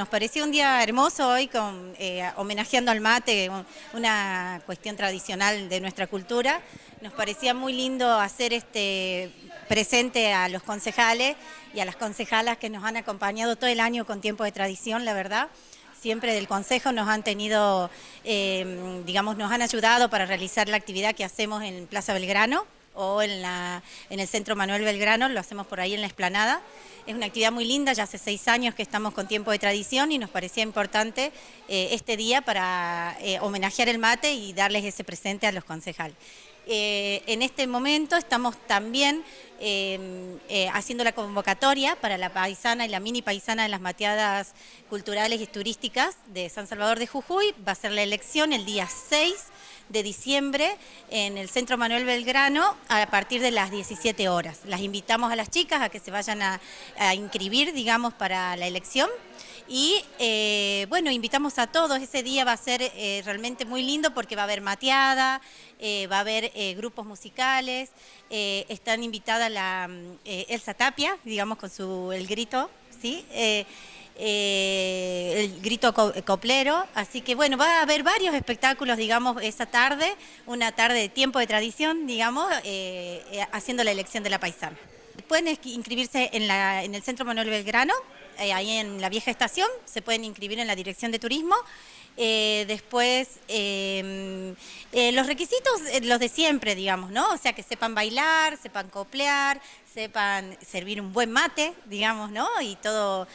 nos pareció un día hermoso hoy eh, homenajeando al mate, una cuestión tradicional de nuestra cultura. Nos parecía muy lindo hacer este presente a los concejales y a las concejalas que nos han acompañado todo el año con tiempo de tradición, la verdad siempre del Consejo nos han tenido, eh, digamos, nos han ayudado para realizar la actividad que hacemos en Plaza Belgrano o en, la, en el Centro Manuel Belgrano, lo hacemos por ahí en la esplanada. Es una actividad muy linda, ya hace seis años que estamos con tiempo de tradición y nos parecía importante eh, este día para eh, homenajear el mate y darles ese presente a los concejales. Eh, en este momento estamos también em, haciendo la convocatoria para la paisana y la mini paisana de las mateadas culturales y turísticas de San Salvador de Jujuy. Va a ser la elección el día 6 de diciembre en el Centro Manuel Belgrano a partir de las 17 horas. Las invitamos a las chicas a que se vayan a, inscribir, digamos, para la elección. Y eh, bueno, invitamos a todos, ese día va a ser eh, realmente muy lindo porque va a haber mateada, eh, va a haber grupos musicales, están invitada la Elsa Tapia, digamos con su el grito, ¿sí? Eh, el grito coplero, así que bueno, va a haber varios espectáculos, digamos, esa tarde, una tarde de tiempo de tradición, digamos, eh, eh, haciendo la elección de la paisana. Pueden inscribirse en, la, en el Centro Manuel Belgrano, ahí en la vieja estación, se pueden inscribir en la Dirección de Turismo, eh, después, em, eh, los requisitos, eh, los de siempre, digamos, ¿no? O sea, que sepan bailar, sepan coplear, sepan servir un buen mate, digamos, ¿no? Y todo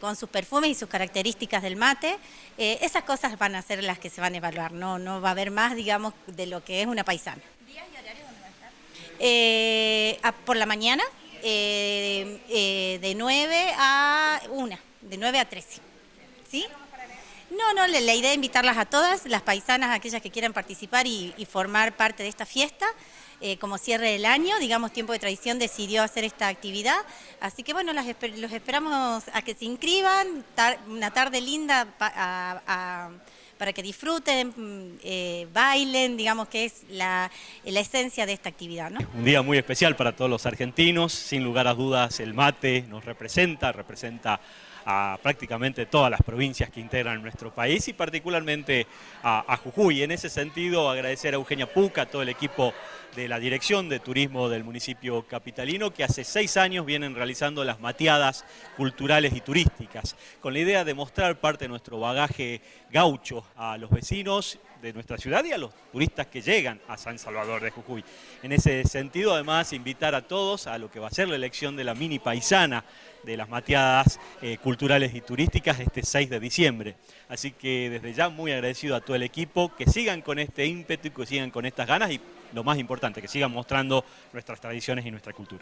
con sus perfumes y sus características del mate. esas cosas van a ser las que se van a evaluar, ¿no? No va a haber más, digamos, de lo que es una paisana. ¿Días y horarios dónde va a estar? por la mañana, de 9 a 1, de 9 a 13. ¿Sí? No, no, la, idea es invitarlas a todas, las paisanas, aquellas que quieran participar y, formar parte de esta fiesta. Eh, como cierre del año, digamos, Tiempo de Tradición decidió hacer esta actividad. Así que bueno, los esperamos a que se inscriban, una tarde linda para que disfruten, mm, eh, bailen, digamos que es la, esencia de esta actividad. Un día muy especial para todos los argentinos, sin lugar a dudas el mate nos representa, representa a prácticamente todas las provincias que integran nuestro país y particularmente a, Jujuy. En ese sentido, agradecer a Eugenia Puca, a todo el equipo de la Dirección de Turismo del municipio capitalino, que hace seis años vienen realizando las mateadas culturales y turísticas, con la idea de mostrar parte de nuestro bagaje gaucho a los vecinos de nuestra ciudad y a los turistas que llegan a San Salvador de Jujuy. En ese sentido, además, invitar a todos a lo que va a ser la elección de la mini paisana de las mateadas eh, culturales y turísticas este 6 de diciembre. Así que desde ya muy agradecido a todo el equipo, que sigan con este ímpetu y que sigan con estas ganas y lo más importante, que sigan mostrando nuestras tradiciones y nuestra cultura.